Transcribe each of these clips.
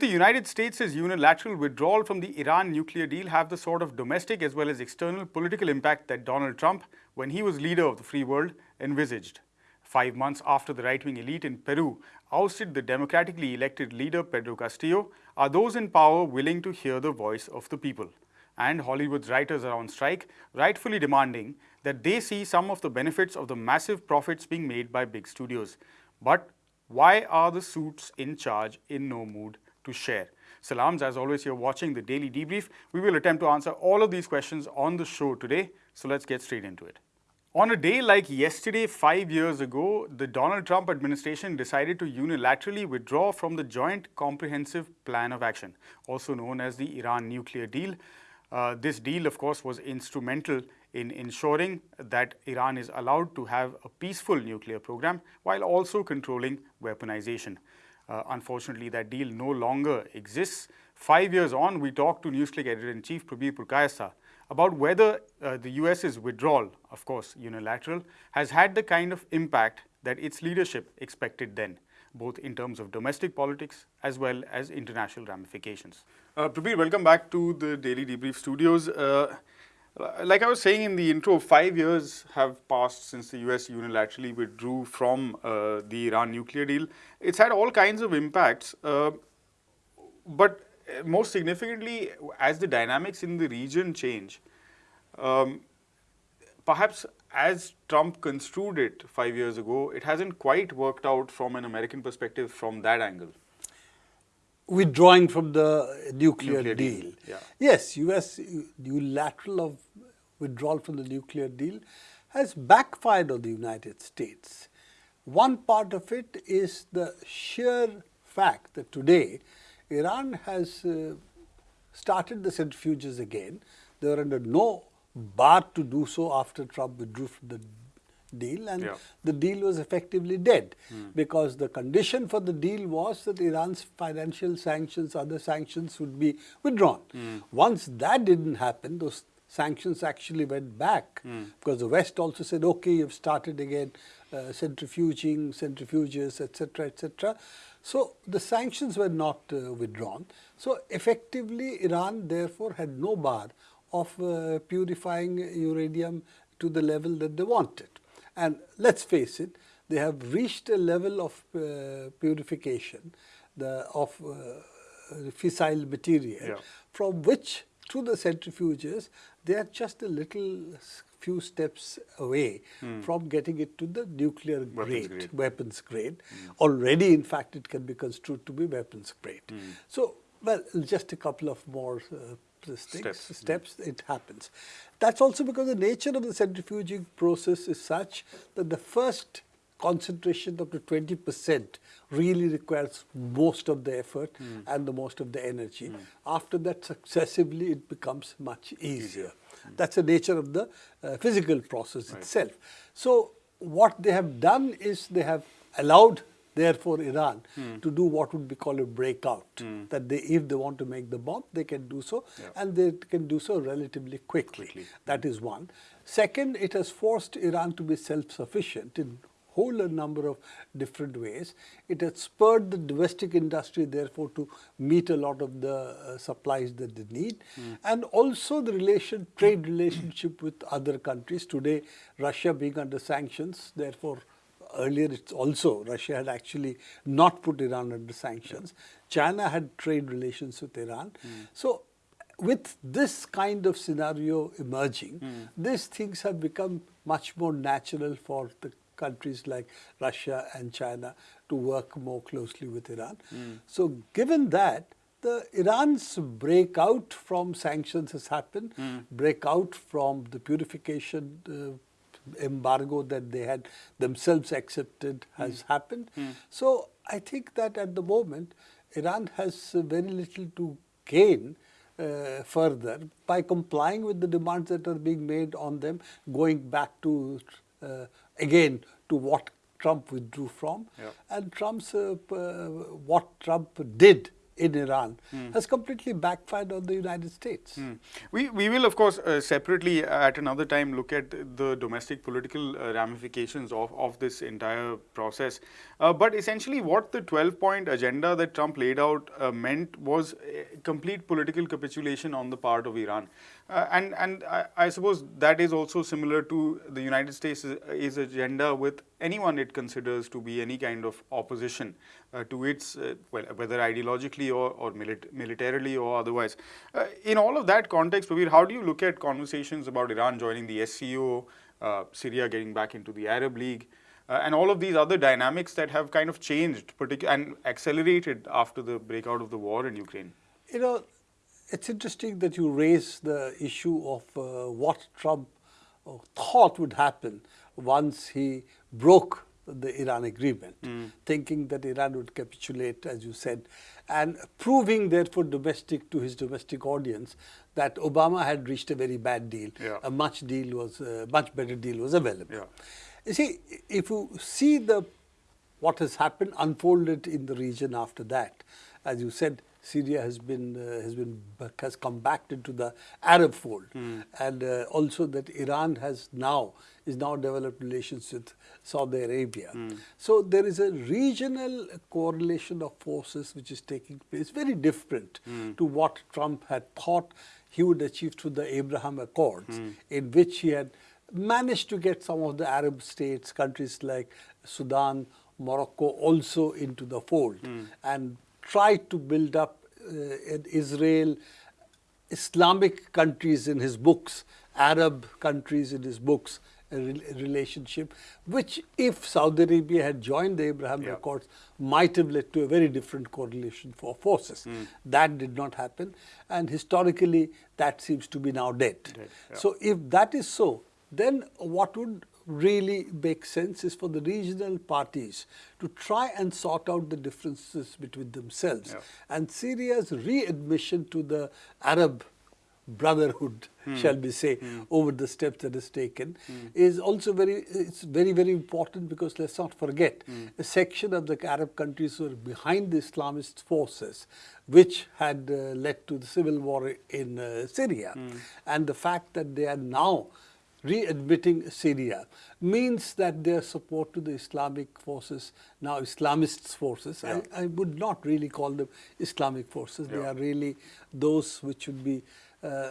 Did the United States' unilateral withdrawal from the Iran nuclear deal have the sort of domestic as well as external political impact that Donald Trump, when he was leader of the free world, envisaged? Five months after the right-wing elite in Peru ousted the democratically elected leader Pedro Castillo, are those in power willing to hear the voice of the people? And Hollywood's writers are on strike, rightfully demanding that they see some of the benefits of the massive profits being made by big studios. But why are the suits in charge in no mood to share? Salams, as always, you're watching the Daily Debrief. We will attempt to answer all of these questions on the show today, so let's get straight into it. On a day like yesterday, five years ago, the Donald Trump administration decided to unilaterally withdraw from the Joint Comprehensive Plan of Action, also known as the Iran nuclear deal. Uh, this deal, of course, was instrumental in ensuring that Iran is allowed to have a peaceful nuclear program while also controlling weaponization. Uh, unfortunately, that deal no longer exists. Five years on, we talked to NewsClick editor-in-chief Prabir Purkayastha about whether uh, the US's withdrawal, of course unilateral, has had the kind of impact that its leadership expected then, both in terms of domestic politics as well as international ramifications. Uh, Prabir, welcome back to the Daily Debrief studios. Uh, like I was saying in the intro, five years have passed since the US unilaterally withdrew from uh, the Iran nuclear deal. It's had all kinds of impacts, uh, but most significantly, as the dynamics in the region change, um, perhaps as Trump construed it five years ago, it hasn't quite worked out from an American perspective from that angle. Withdrawing from the nuclear, nuclear deal. deal. Yeah. Yes, US unilateral of withdrawal from the nuclear deal has backfired on the United States. One part of it is the sheer fact that today Iran has uh, started the centrifuges again. They were under no bar to do so after Trump withdrew from the deal and yeah. the deal was effectively dead mm. because the condition for the deal was that Iran's financial sanctions, other sanctions would be withdrawn. Mm. Once that didn't happen, those sanctions actually went back mm. because the West also said, okay, you've started again uh, centrifuging, centrifuges, etc., etc. So the sanctions were not uh, withdrawn. So effectively Iran therefore had no bar of uh, purifying uranium to the level that they wanted. And let's face it, they have reached a level of uh, purification the, of uh, fissile material yeah. from which through the centrifuges they are just a little few steps away mm. from getting it to the nuclear weapons grade, grade. weapons grade. Mm. Already, in fact, it can be construed to be weapons grade. Mm. So, well, just a couple of more uh, steps, steps it happens. That's also because the nature of the centrifuging process is such that the first concentration up to 20 percent really requires most of the effort mm. and the most of the energy. Mm. After that successively it becomes much easier. easier. Mm. That's the nature of the uh, physical process right. itself. So what they have done is they have allowed therefore Iran mm. to do what would be called a breakout mm. that they if they want to make the bomb they can do so yeah. and they can do so relatively quickly. quickly. That is one. Second, it has forced Iran to be self-sufficient in whole number of different ways. It has spurred the domestic industry therefore to meet a lot of the uh, supplies that they need mm. and also the relation trade relationship with other countries. Today Russia being under sanctions therefore earlier it's also Russia had actually not put Iran under sanctions. Yeah. China had trade relations with Iran. Mm. So with this kind of scenario emerging, mm. these things have become much more natural for the countries like Russia and China to work more closely with Iran. Mm. So given that, the Iran's breakout from sanctions has happened, mm. breakout from the purification uh, embargo that they had themselves accepted has mm. happened. So I think that at the moment, Iran has very little to gain uh, further by complying with the demands that are being made on them, going back to uh, again to what Trump withdrew from. Yeah. And Trump's, uh, what Trump did in Iran has completely backfired on the United States. Hmm. We, we will, of course, uh, separately at another time look at the domestic political uh, ramifications of, of this entire process. Uh, but essentially, what the 12 point agenda that Trump laid out uh, meant was complete political capitulation on the part of Iran. Uh, and and I, I, suppose that is also similar to the United States' is agenda with anyone it considers to be any kind of opposition uh, to its, uh, well, whether ideologically or, or milit militarily or otherwise. Uh, in all of that context, Prabir, how do you look at conversations about Iran joining the SCO, uh, Syria getting back into the Arab League, uh, and all of these other dynamics that have kind of changed and accelerated after the breakout of the war in Ukraine? You know, it's interesting that you raise the issue of uh, what Trump uh, thought would happen once he broke the Iran agreement, mm. thinking that Iran would capitulate, as you said, and proving therefore domestic to his domestic audience that Obama had reached a very bad deal. Yeah. A much deal was, uh, much better deal was available. Yeah. You see, if you see the what has happened unfolded in the region after that, as you said, Syria has been uh, has been has come back into the Arab fold, mm. and uh, also that Iran has now is now developed relations with Saudi Arabia. Mm. So there is a regional correlation of forces which is taking place, very different mm. to what Trump had thought he would achieve through the Abraham Accords, hmm. in which he had managed to get some of the Arab states, countries like Sudan, Morocco also into the fold, hmm. and tried to build up uh, Israel, Islamic countries in his books, Arab countries in his books, relationship, which if Saudi Arabia had joined the Abraham yeah. Accords, might have led to a very different correlation for forces. Mm. That did not happen, and historically that seems to be now dead. dead yeah. So if that is so, then what would really makes sense is for the regional parties to try and sort out the differences between themselves. Yeah. And Syria's readmission to the Arab brotherhood, hmm. shall we say, hmm. over the steps that is taken, hmm. is also very, it's very, very important because let's not forget, hmm. a section of the Arab countries were behind the Islamist forces, which had uh, led to the civil war in uh, Syria. Hmm. And the fact that they are now readmitting Syria means that their support to the Islamic forces, now Islamist forces, yeah. I, I, would not really call them Islamic forces. Yeah. They are really those which would be uh,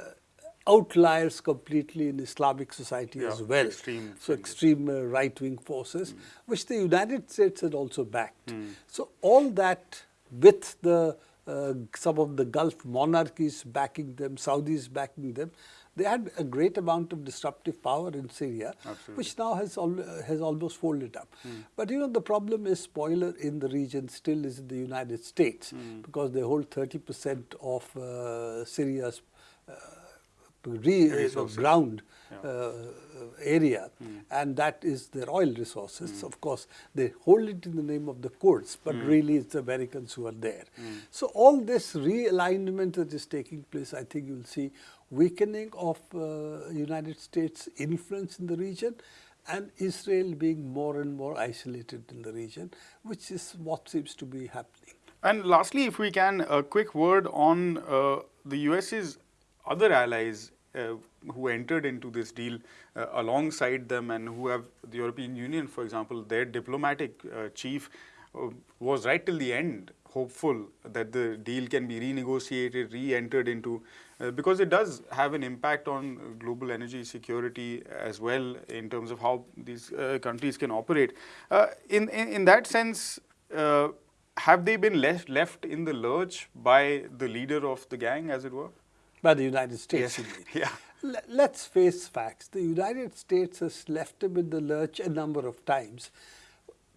outliers completely in Islamic society yeah. as well. Extreme so extreme uh, right-wing forces, mm. which the United States had also backed. Mm. So all that with the uh, some of the Gulf monarchies backing them, Saudis backing them, they had a great amount of disruptive power in Syria, Absolutely. which now has al has almost folded up. Mm. But you know, the problem is spoiler in the region still is in the United States mm. because they hold 30% of uh, Syria's uh, ground. Uh, area mm. and that is their oil resources. Mm. Of course, they hold it in the name of the Kurds, but mm. really it's the Americans who are there. Hmm. So all this realignment that is taking place, I think you'll see weakening of uh, United States influence in the region and Israel being more and more isolated in the region, which is what seems to be happening. And lastly, if we can, a quick word on uh, the US's other allies uh, who entered into this deal uh, alongside them and who have the European Union, for example, their diplomatic uh, chief uh, was right till the end hopeful that the deal can be renegotiated, re-entered into, uh, because it does have an impact on global energy security as well in terms of how these countries can operate. In, in, in, that sense, have they been left, left in the lurch by the leader of the gang, as it were? By the United States, yes. yeah. Let's face facts. The United States has left them in the lurch a number of times.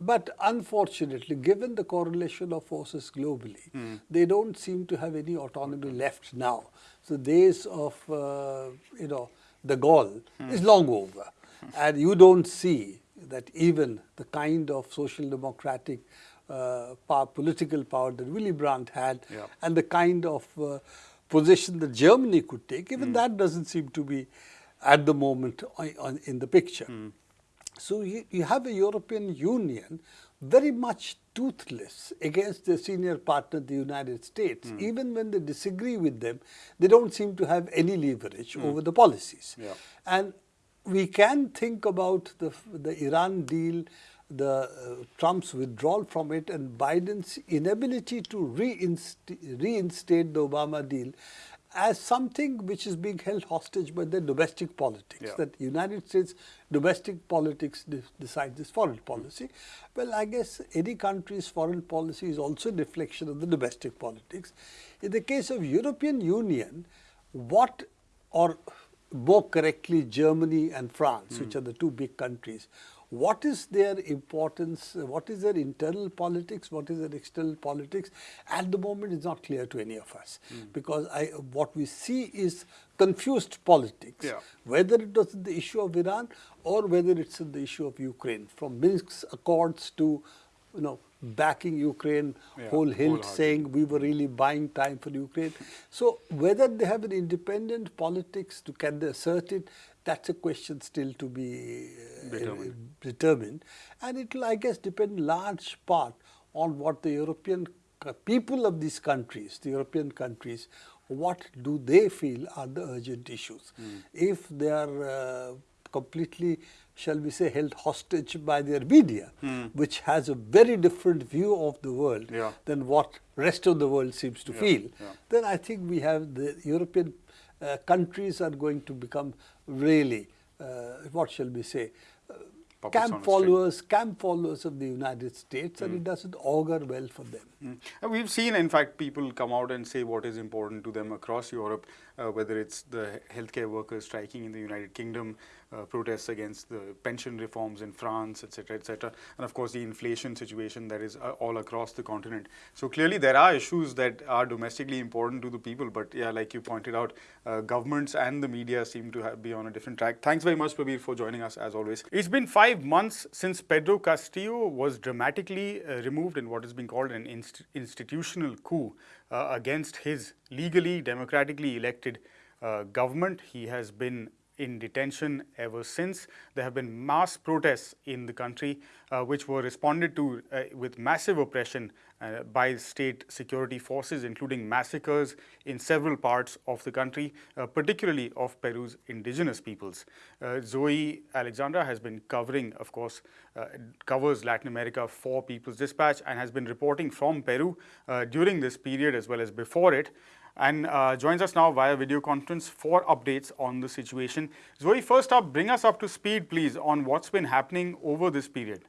But unfortunately, given the correlation of forces globally, mm. they don't seem to have any autonomy left now. So days of, uh, you know, de Gaulle mm. is long over. and you don't see that even the kind of social democratic uh, power, political power that Willy Brandt had yeah. and the kind of uh, position that Germany could take, even mm. that doesn't seem to be at the moment on, on, in the picture. Mm. So you, you have a European Union very much toothless against their senior partner, the United States. Hmm. Even when they disagree with them, they don't seem to have any leverage over the policies. Hmm. Yeah. And we can think about the, the Iran deal, the uh, Trump's withdrawal from it, and Biden's inability to reinst reinstate the Obama deal as something which is being held hostage by the domestic politics. Yeah. That United States domestic politics de decides its foreign policy. Well, I guess any country's foreign policy is also a reflection of the domestic politics. In the case of European Union, what or more correctly Germany and France, which are the two big countries, what is their importance, what is their internal politics, what is their external politics, at the moment is not clear to any of us. Hmm. Because I, what we see is confused politics, Yeah. whether it was the issue of Iran or whether it's the issue of Ukraine, from Minsk's accords to, you know, backing Ukraine Yeah, whole hilt saying we were really buying time for Ukraine. So whether they have an independent politics to can they assert it, that's a question still to be uh, Determined. determined. And it will, I guess, depend large part on what the European people of these countries, the European countries, what do they feel are the urgent issues. Hmm. If they are uh, completely, shall we say, held hostage by their media, which has a very different view of the world. Yeah. than what rest of the world seems to Yeah, feel, yeah. then I think we have the European uh, countries are going to become really, uh, what shall we say, Puppets on a camp followers, camp followers of the United States, and Hmm. it doesn't augur well for them. Mm. And we've seen, in fact, people come out and say what is important to them across Europe, uh, whether it's the healthcare workers striking in the United Kingdom, uh, protests against the pension reforms in France, etc., etc., and of course the inflation situation that is uh, all across the continent. So clearly there are issues that are domestically important to the people, but yeah, like you pointed out, uh, governments and the media seem to have, be on a different track. Thanks very much, Prabir, for joining us as always. It's been five months since Pedro Castillo was dramatically uh, removed in what is being called an inst- institutional coup uh, against his legally, democratically elected uh, government. He has been in detention ever since. There have been mass protests in the country uh, which were responded to uh, with massive oppression uh, by state security forces, including massacres in several parts of the country, uh, particularly of Peru's indigenous peoples. Uh, Zoe Alexandra has been covering, of course, uh, covers Latin America for People's Dispatch and has been reporting from Peru during this period as well as before it and uh, joins us now via video conference for updates on the situation. Zoe, first up, bring us up to speed, please, on what's been happening over this period.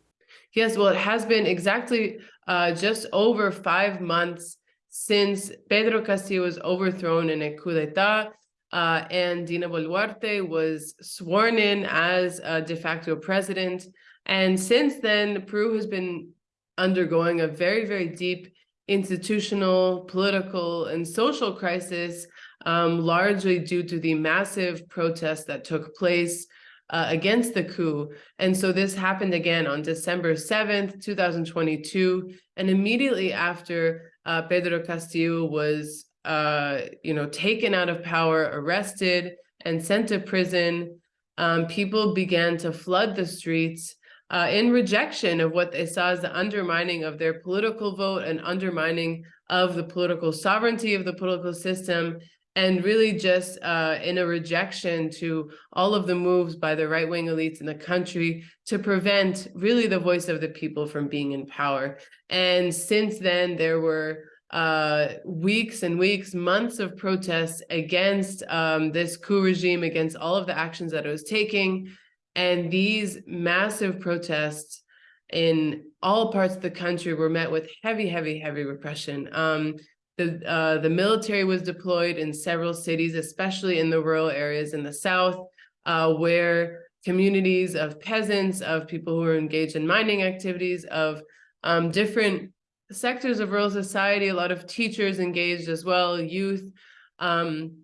Yes, well, it has been exactly uh, just over five months since Pedro Castillo was overthrown in a coup d'etat, uh, and Dina Boluarte was sworn in as a de facto president. And since then, Peru has been undergoing a very, very deep institutional, political, and social crisis, um, largely due to the massive protests that took place uh, against the coup. And so this happened again on December 7th, 2022. And immediately after uh, Pedro Castillo was, uh, you know, taken out of power, arrested, and sent to prison, um, people began to flood the streets uh, in rejection of what they saw as the undermining of their political vote and undermining of the political sovereignty of the political system and really just uh, in a rejection to all of the moves by the right-wing elites in the country to prevent really the voice of the people from being in power. And since then, there were uh, weeks and weeks, months of protests against um, this coup regime, against all of the actions that it was taking. And these massive protests in all parts of the country were met with heavy, heavy, heavy repression. Um, the, uh, the military was deployed in several cities, especially in the rural areas in the south, uh, where communities of peasants, of people who are engaged in mining activities, of um, different sectors of rural society, a lot of teachers engaged as well, youth. Um,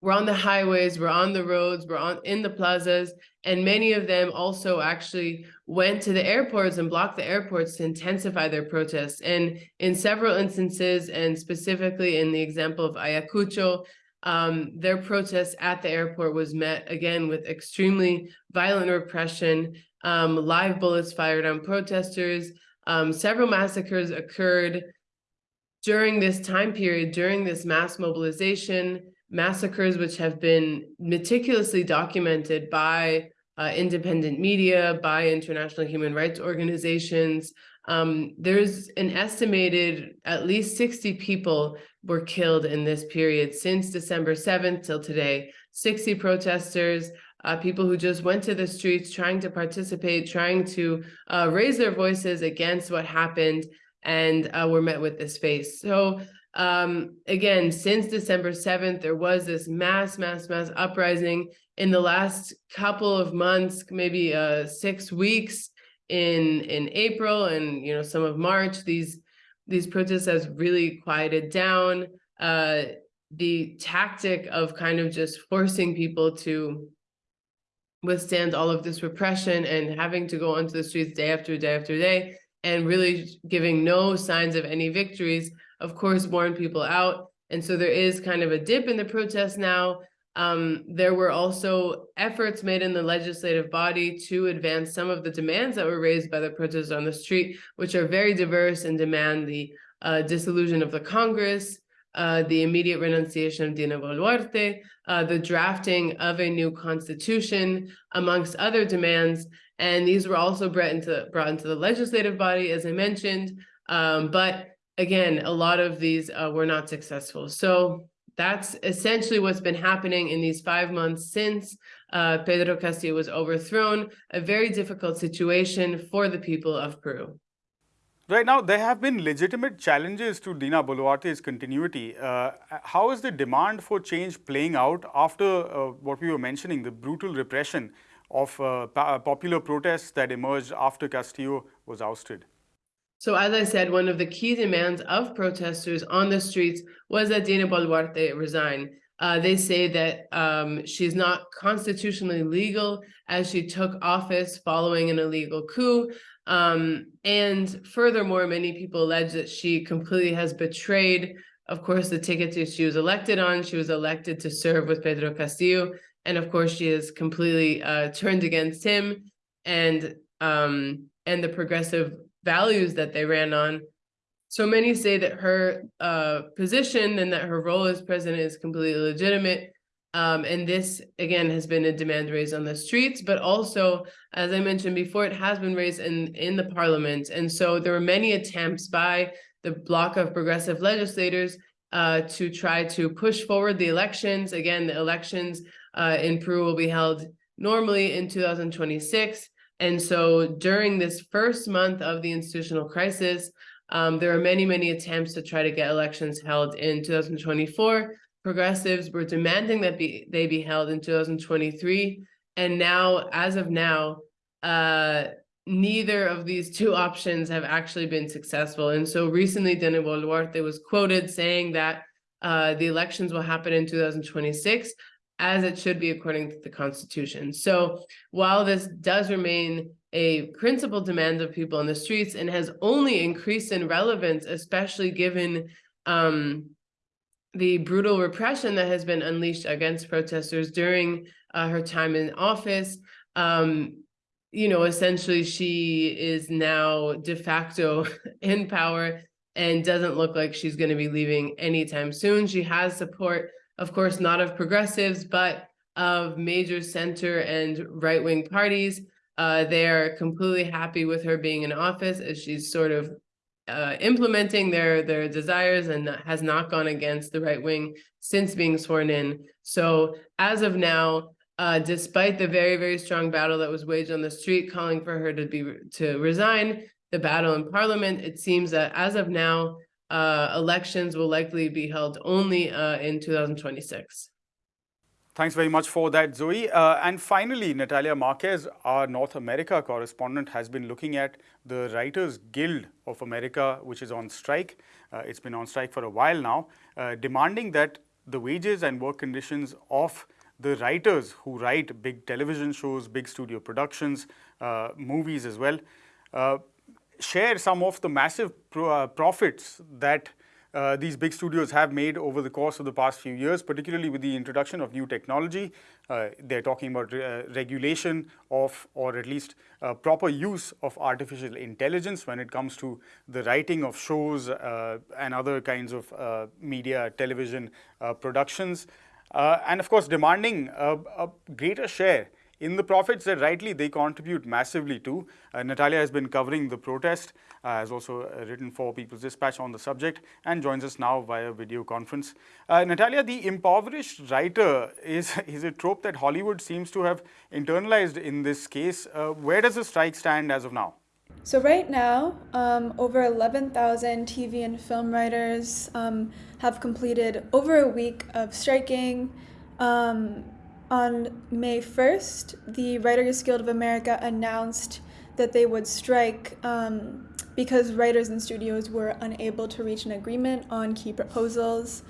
we're on the highways, we're on the roads, we're on in the plazas, and many of them also actually went to the airports and blocked the airports to intensify their protests. And in several instances, and specifically in the example of Ayacucho, um, their protest at the airport was met again with extremely violent repression um, live bullets fired on protesters. Um, several massacres occurred during this time period, during this mass mobilization, massacres which have been meticulously documented by uh, independent media, by international human rights organizations. Um, there's an estimated at least 60 people were killed in this period since December 7th till today. 60 protesters, uh, people who just went to the streets trying to participate, trying to uh, raise their voices against what happened and uh, were met with this face. So um, again, since December 7th, there was this mass, mass, mass uprising in the last couple of months, maybe uh, six weeks in in April and you know some of March. These these protests has really quieted down. Uh, the tactic of kind of just forcing people to withstand all of this repression and having to go onto the streets day after day after day and really giving no signs of any victories, of course, warn people out. And so there is kind of a dip in the protests now. Um, there were also efforts made in the legislative body to advance some of the demands that were raised by the protesters on the street, which are very diverse and demand the uh, dissolution of the Congress, uh, the immediate renunciation of Dina Boluarte, uh, the drafting of a new constitution, amongst other demands. And these were also brought into, brought into the legislative body, as I mentioned. Um, but again, a lot of these uh, were not successful. So that's essentially what's been happening in these five months since uh, Pedro Castillo was overthrown, a very difficult situation for the people of Peru. Right now, there have been legitimate challenges to Dina Boluarte's continuity. Uh, how is the demand for change playing out after uh, what we were mentioning, the brutal repression of uh, popular protests that emerged after Castillo was ousted. So as I said, one of the key demands of protesters on the streets was that Dina Boluarte resign. Uh, they say that um, she's not constitutionally legal as she took office following an illegal coup. Um, and furthermore, many people allege that she completely has betrayed, of course, the ticket she was elected on. She was elected to serve with Pedro Castillo and of course she has completely uh, turned against him and um, and the progressive values that they ran on. So many say that her uh, position and that her role as president is completely legitimate. Um, and this, again, has been a demand raised on the streets, but also, as I mentioned before, it has been raised in, in the parliament. And so there were many attempts by the bloc of progressive legislators uh, to try to push forward the elections. Again, the elections uh, in Peru will be held normally in 2026. And so during this first month of the institutional crisis, um, there are many, many attempts to try to get elections held in 2024. Progressives were demanding that be, they be held in 2023. And now, as of now, uh, neither of these two options have actually been successful. And so recently, Dina Boluarte was quoted saying that uh, the elections will happen in 2026, as it should be according to the Constitution. So while this does remain a principal demand of people in the streets and has only increased in relevance, especially given um, the brutal repression that has been unleashed against protesters during uh, her time in office, um, you know, essentially she is now de facto in power and doesn't look like she's going to be leaving anytime soon. She has support of course, not of progressives, but of major center and right-wing parties. Uh, they are completely happy with her being in office as she's sort of uh, implementing their their desires and has not gone against the right wing since being sworn in. So as of now, uh, despite the very very strong battle that was waged on the street, calling for her to be to resign, the battle in Parliament, it seems that as of now, uh, elections will likely be held only uh, in 2026. Thanks very much for that, Zoe. Uh, and finally, Natalia Marques, our North America correspondent, has been looking at the Writers Guild of America, which is on strike. Uh, it's been on strike for a while now, uh, demanding that the wages and work conditions of the writers who write big television shows, big studio productions, uh, movies as well, share some of the massive pro uh, profits that uh, these big studios have made over the course of the past few years, particularly with the introduction of new technology. Uh, they're talking about re uh, regulation of, or at least uh, proper use of artificial intelligence when it comes to the writing of shows uh, and other kinds of media, television productions. and of course, demanding a, a greater share in the profits that rightly they contribute massively to. Uh, Natalia has been covering the protest, uh, has also uh, written for People's Dispatch on the subject and joins us now via video conference. Uh, Natalia, the impoverished writer is, is a trope that Hollywood seems to have internalized in this case. Uh, where does the strike stand as of now? So right now, um, over 11,000 TV and film writers um, have completed over a week of striking. Um, on May 1st, the Writers Guild of America announced that they would strike um, because writers and studios were unable to reach an agreement on key proposals.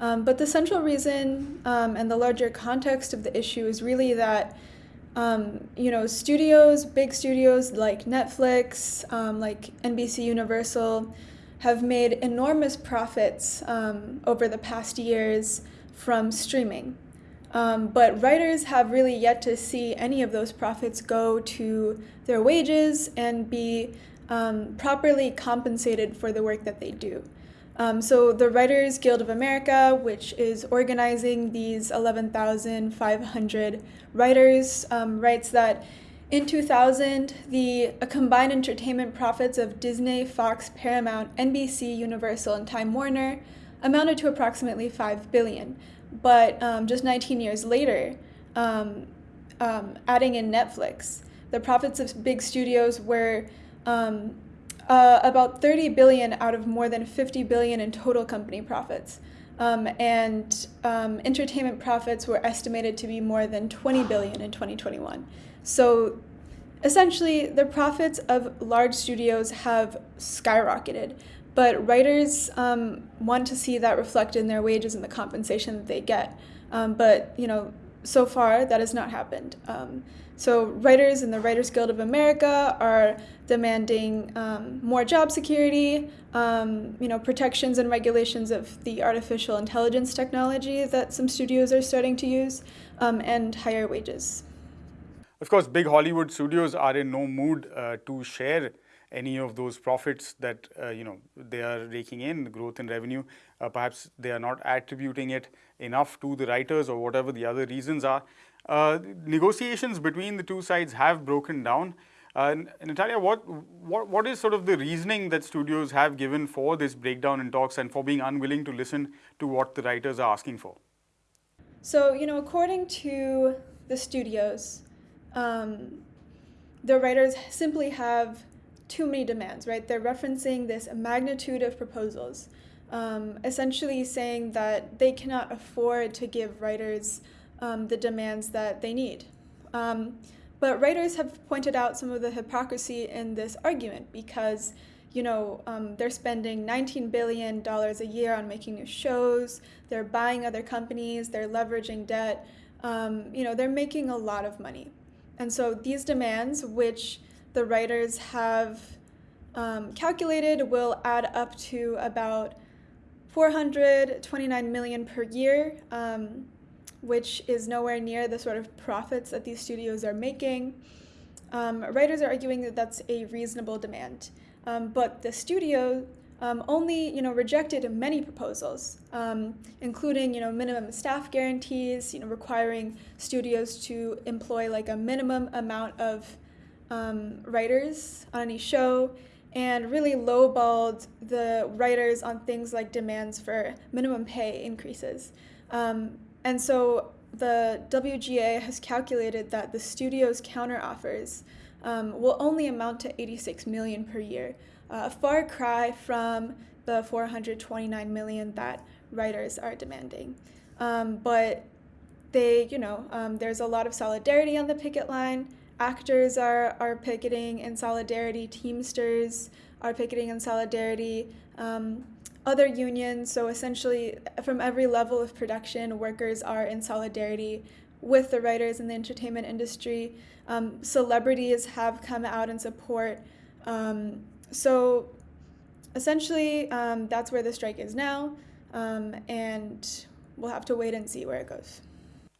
Um, but the central reason um, and the larger context of the issue is really that um, you know studios, big studios like Netflix, um, like NBC Universal, have made enormous profits um, over the past years from streaming. Um, but writers have really yet to see any of those profits go to their wages and be um, properly compensated for the work that they do. Um, so the Writers Guild of America, which is organizing these 11,500 writers, um, writes that in 2000, the combined entertainment profits of Disney, Fox, Paramount, NBC, Universal, and Time Warner amounted to approximately 5 billion. But um, just 19 years later, um, um, adding in Netflix, the profits of big studios were um, uh, about 30 billion out of more than 50 billion in total company profits. Um, and entertainment profits were estimated to be more than 20 billion in 2021. So essentially, the profits of large studios have skyrocketed. But writers um, want to see that reflected in their wages and the compensation that they get. Um, but you know, so far that has not happened. Um, so writers in the Writers Guild of America are demanding um, more job security, um, you know, protections and regulations of the artificial intelligence technology that some studios are starting to use, um, and higher wages. Of course, big Hollywood studios are in no mood uh, to share any of those profits that uh, you know they are raking in, the growth in revenue, uh, perhaps they are not attributing it enough to the writers or whatever the other reasons are. Uh, negotiations between the two sides have broken down. Uh, Natalia, what, what, what is sort of the reasoning that studios have given for this breakdown in talks and for being unwilling to listen to what the writers are asking for? So, you know, according to the studios, um, the writers simply have too many demands, right? They're referencing this magnitude of proposals, um, essentially saying that they cannot afford to give writers um, the demands that they need. Um, but writers have pointed out some of the hypocrisy in this argument because, you know, um, they're spending $19 billion a year on making new shows, they're buying other companies, they're leveraging debt, um, you know, they're making a lot of money. And so these demands, which the writers have um, calculated will add up to about 429 million per year, um, which is nowhere near the sort of profits that these studios are making. Um, writers are arguing that that's a reasonable demand, um, but the studio um, only you know rejected many proposals, um, including you know minimum staff guarantees, you know requiring studios to employ like a minimum amount of um, writers on any show and really lowballed the writers on things like demands for minimum pay increases. Um, and so the WGA has calculated that the studio's counteroffers um, will only amount to 86 million per year, a far cry from the 429 million that writers are demanding. Um, but they, you know, um, there's a lot of solidarity on the picket line actors are, are picketing in solidarity, Teamsters are picketing in solidarity, um, other unions, so essentially from every level of production, workers are in solidarity with the writers in the entertainment industry. Um, celebrities have come out in support. Um, so essentially, um, that's where the strike is now, um, and we'll have to wait and see where it goes.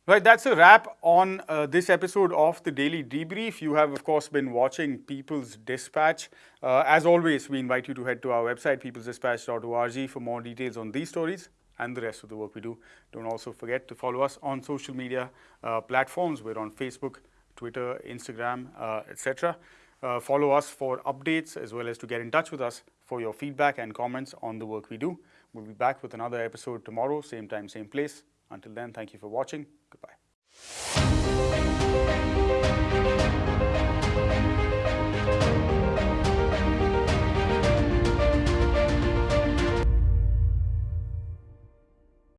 Right, that's a wrap on uh, this episode of the Daily Debrief. You have, of course, been watching People's Dispatch. Uh, as always, we invite you to head to our website, peoplesdispatch.org, for more details on these stories and the rest of the work we do. Don't also forget to follow us on social media uh, platforms. We're on Facebook, Twitter, Instagram, uh, etc. Uh, follow us for updates as well as to get in touch with us for your feedback and comments on the work we do. We'll be back with another episode tomorrow, same time, same place. Until then, thank you for watching. うん。